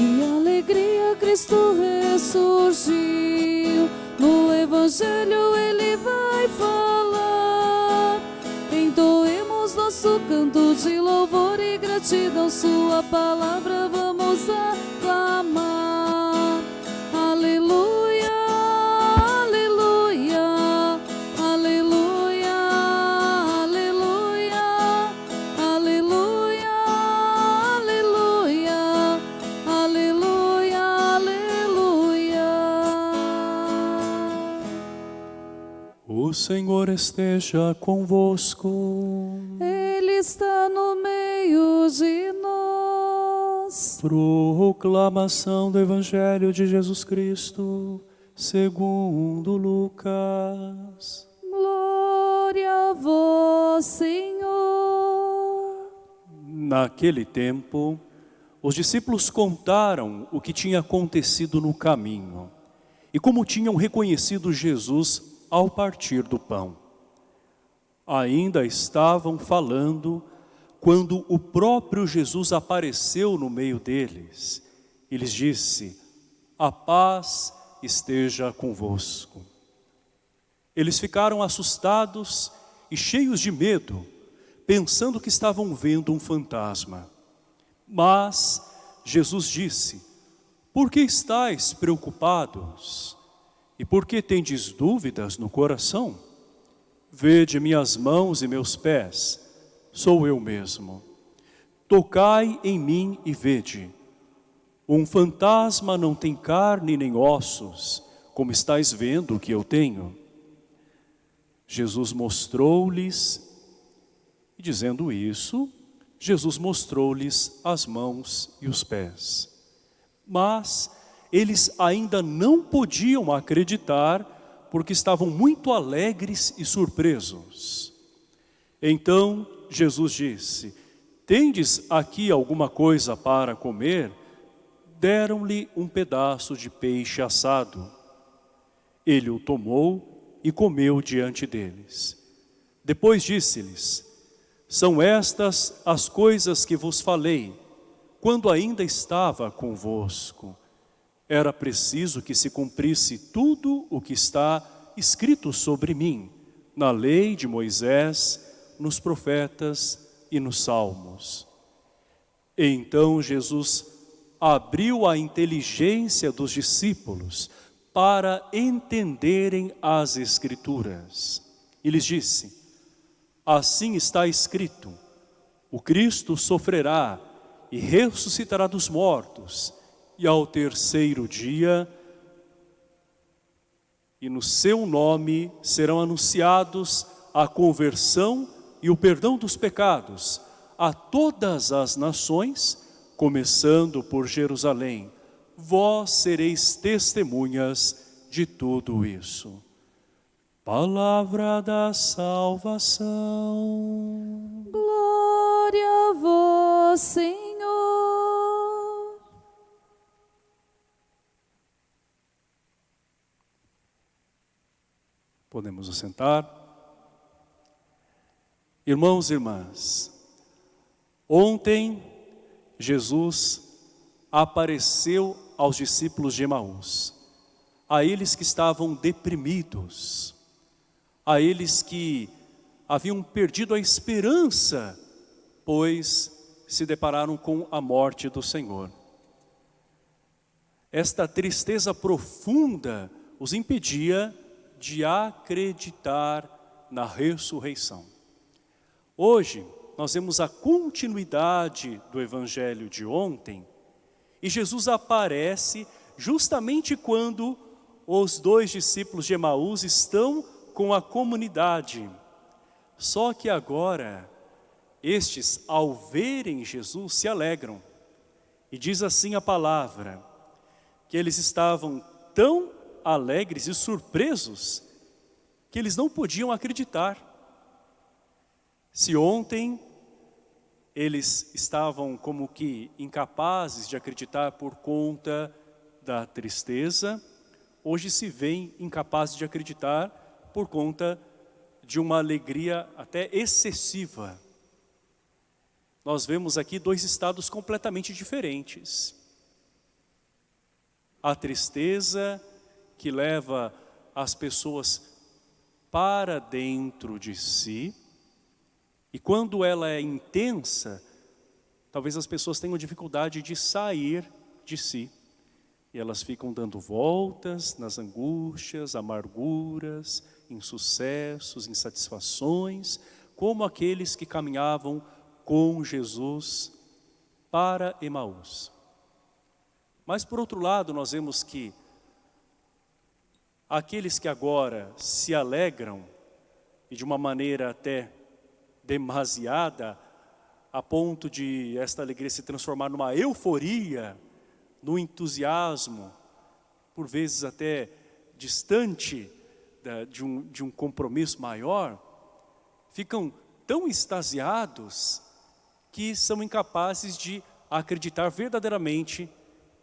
Que alegria Cristo ressurgiu. No Evangelho ele vai falar. Entoemos nosso canto de louvor e gratidão. Sua palavra vamos aclamar. Senhor esteja convosco. Ele está no meio de nós. Proclamação do Evangelho de Jesus Cristo, segundo Lucas. Glória a vós, Senhor. Naquele tempo, os discípulos contaram o que tinha acontecido no caminho e como tinham reconhecido Jesus ao partir do pão. Ainda estavam falando quando o próprio Jesus apareceu no meio deles e lhes disse, a paz esteja convosco. Eles ficaram assustados e cheios de medo, pensando que estavam vendo um fantasma. Mas Jesus disse, por que estáis preocupados? E por que tendes dúvidas no coração? Vede minhas mãos e meus pés, sou eu mesmo. Tocai em mim e vede. Um fantasma não tem carne nem ossos, como estáis vendo que eu tenho. Jesus mostrou-lhes, e dizendo isso, Jesus mostrou-lhes as mãos e os pés. Mas eles ainda não podiam acreditar, porque estavam muito alegres e surpresos. Então Jesus disse, tendes aqui alguma coisa para comer? Deram-lhe um pedaço de peixe assado. Ele o tomou e comeu diante deles. Depois disse-lhes, são estas as coisas que vos falei, quando ainda estava convosco. Era preciso que se cumprisse tudo o que está escrito sobre mim, na lei de Moisés, nos profetas e nos salmos. Então Jesus abriu a inteligência dos discípulos para entenderem as Escrituras. E lhes disse, assim está escrito, o Cristo sofrerá e ressuscitará dos mortos, e ao terceiro dia, e no seu nome serão anunciados a conversão e o perdão dos pecados a todas as nações, começando por Jerusalém. Vós sereis testemunhas de tudo isso. Palavra da salvação. Glória a vós, Senhor. Podemos assentar. Irmãos e irmãs, ontem Jesus apareceu aos discípulos de Emaús, a eles que estavam deprimidos, a eles que haviam perdido a esperança, pois se depararam com a morte do Senhor. Esta tristeza profunda os impedia de acreditar na ressurreição. Hoje, nós vemos a continuidade do evangelho de ontem e Jesus aparece justamente quando os dois discípulos de Emaús estão com a comunidade. Só que agora, estes, ao verem Jesus, se alegram. E diz assim a palavra, que eles estavam tão alegres e surpresos que eles não podiam acreditar. Se ontem eles estavam como que incapazes de acreditar por conta da tristeza, hoje se veem incapazes de acreditar por conta de uma alegria até excessiva. Nós vemos aqui dois estados completamente diferentes. a tristeza que leva as pessoas para dentro de si, e quando ela é intensa, talvez as pessoas tenham dificuldade de sair de si. E elas ficam dando voltas nas angústias, amarguras, insucessos, insatisfações, como aqueles que caminhavam com Jesus para Emaús. Mas por outro lado, nós vemos que aqueles que agora se alegram, e de uma maneira até demasiada, a ponto de esta alegria se transformar numa euforia, no entusiasmo, por vezes até distante de um, de um compromisso maior, ficam tão extasiados que são incapazes de acreditar verdadeiramente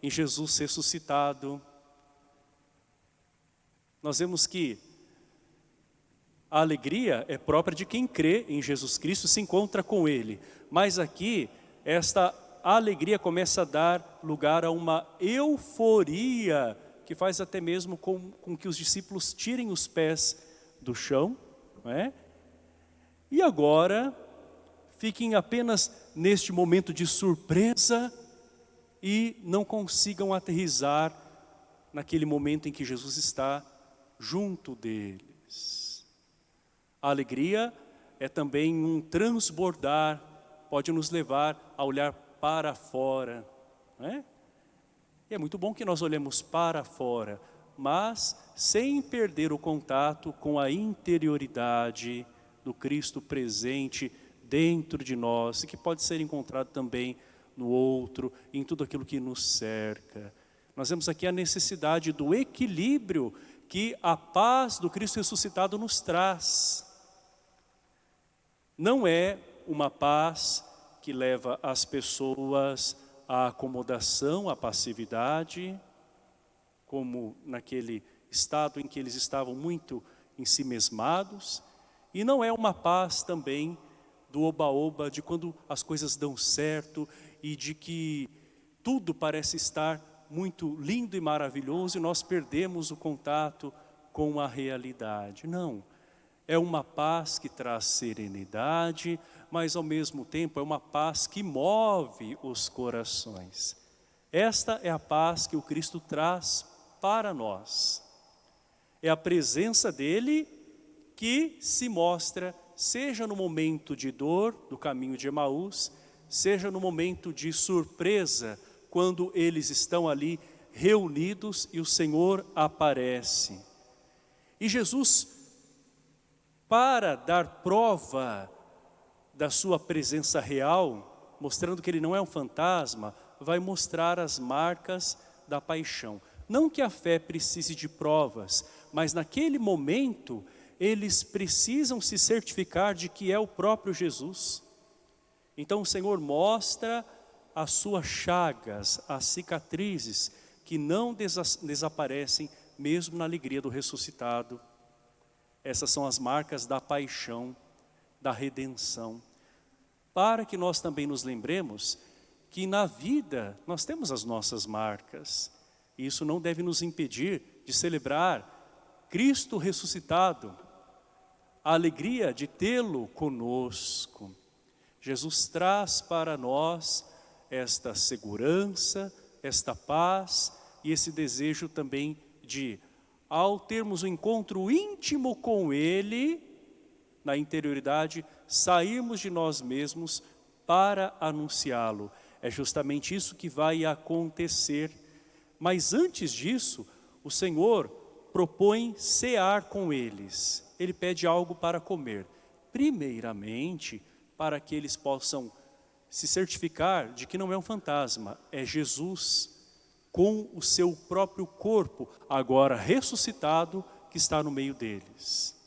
em Jesus ressuscitado. Nós vemos que a alegria é própria de quem crê em Jesus Cristo, se encontra com Ele. Mas aqui, esta alegria começa a dar lugar a uma euforia, que faz até mesmo com, com que os discípulos tirem os pés do chão, não é? E agora, fiquem apenas neste momento de surpresa e não consigam aterrizar naquele momento em que Jesus está junto deles. A alegria é também um transbordar, pode nos levar a olhar para fora. Não é? E é muito bom que nós olhemos para fora, mas sem perder o contato com a interioridade do Cristo presente dentro de nós, que pode ser encontrado também no outro, em tudo aquilo que nos cerca. Nós vemos aqui a necessidade do equilíbrio que a paz do Cristo ressuscitado nos traz. Não é uma paz que leva as pessoas à acomodação, à passividade, como naquele estado em que eles estavam muito ensimesmados, e não é uma paz também do oba-oba, de quando as coisas dão certo e de que tudo parece estar muito lindo e maravilhoso e nós perdemos o contato com a realidade. Não, é uma paz que traz serenidade, mas ao mesmo tempo é uma paz que move os corações. Esta é a paz que o Cristo traz para nós. É a presença dEle que se mostra, seja no momento de dor, do caminho de Emaús, seja no momento de surpresa, quando eles estão ali reunidos e o Senhor aparece. E Jesus, para dar prova da sua presença real, mostrando que ele não é um fantasma, vai mostrar as marcas da paixão. Não que a fé precise de provas, mas naquele momento eles precisam se certificar de que é o próprio Jesus. Então o Senhor mostra as suas chagas, as cicatrizes, que não desaparecem mesmo na alegria do ressuscitado. Essas são as marcas da paixão, da redenção. Para que nós também nos lembremos que na vida nós temos as nossas marcas. E isso não deve nos impedir de celebrar Cristo ressuscitado, a alegria de tê-lo conosco. Jesus traz para nós esta segurança, esta paz e esse desejo também de, ao termos um encontro íntimo com Ele, na interioridade, sairmos de nós mesmos para anunciá-lo. É justamente isso que vai acontecer. Mas antes disso, o Senhor propõe cear com eles. Ele pede algo para comer. Primeiramente, para que eles possam se certificar de que não é um fantasma, é Jesus com o seu próprio corpo, agora ressuscitado, que está no meio deles.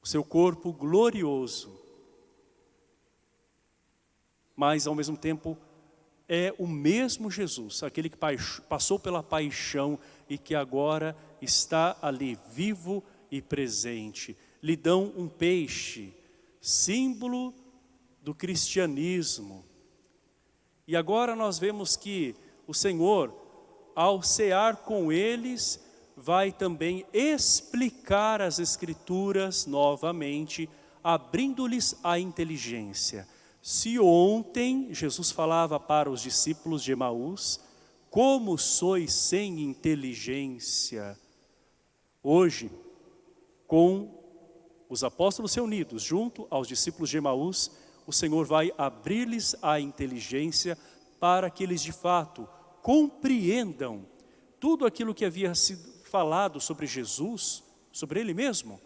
O seu corpo glorioso, mas ao mesmo tempo é o mesmo Jesus, aquele que passou pela paixão e que agora está ali vivo e presente. Lhe dão um peixe, símbolo do cristianismo. E agora nós vemos que o Senhor ao cear com eles, vai também explicar as Escrituras novamente, abrindo-lhes a inteligência. Se ontem Jesus falava para os discípulos de Emaús, como sois sem inteligência, hoje, com os apóstolos reunidos junto aos discípulos de Emaús, o Senhor vai abrir-lhes a inteligência para que eles de fato compreendam tudo aquilo que havia sido falado sobre Jesus, sobre Ele mesmo,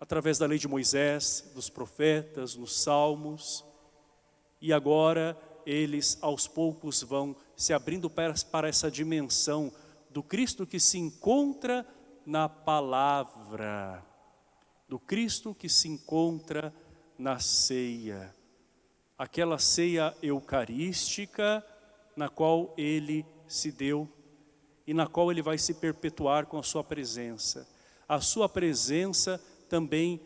através da lei de Moisés, dos profetas, nos salmos, e agora eles aos poucos vão se abrindo para, para essa dimensão do Cristo que se encontra na palavra, do Cristo que se encontra na ceia, aquela ceia eucarística na qual ele se deu e na qual ele vai se perpetuar com a sua presença. A sua presença também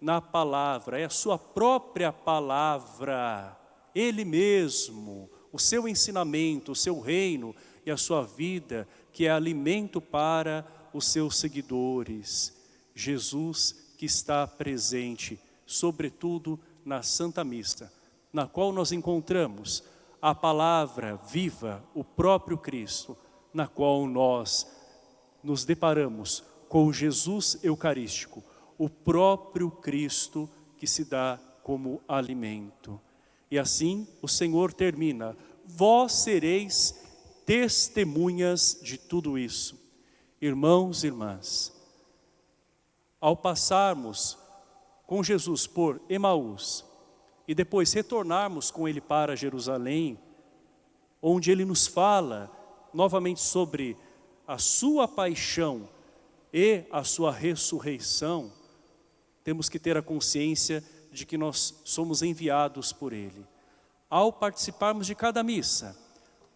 na palavra, é a sua própria palavra, ele mesmo, o seu ensinamento, o seu reino e a sua vida, que é alimento para os seus seguidores. Jesus que está presente, sobretudo na Santa Missa, na qual nós encontramos a palavra viva, o próprio Cristo, na qual nós nos deparamos com Jesus Eucarístico, o próprio Cristo que se dá como alimento. E assim o Senhor termina, vós sereis testemunhas de tudo isso. Irmãos e irmãs, ao passarmos com Jesus por Emaús e depois retornarmos com Ele para Jerusalém, onde Ele nos fala novamente sobre a sua paixão e a sua ressurreição, temos que ter a consciência de que nós somos enviados por Ele. Ao participarmos de cada missa,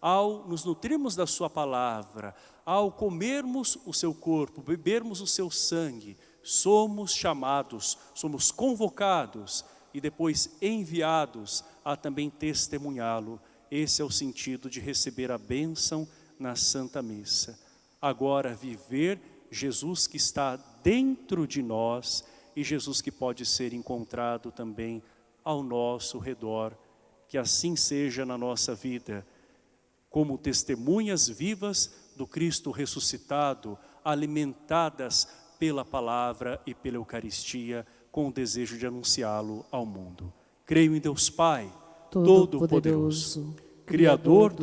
ao nos nutrirmos da sua palavra, ao comermos o seu corpo, bebermos o seu sangue, somos chamados, somos convocados e depois enviados a também testemunhá-lo. Esse é o sentido de receber a bênção na Santa Missa. Agora viver Jesus que está dentro de nós e Jesus que pode ser encontrado também ao nosso redor. Que assim seja na nossa vida, como testemunhas vivas do Cristo ressuscitado, alimentadas pela palavra e pela Eucaristia, com o desejo de anunciá-lo ao mundo. Creio em Deus Pai, Todo-Poderoso, Criador do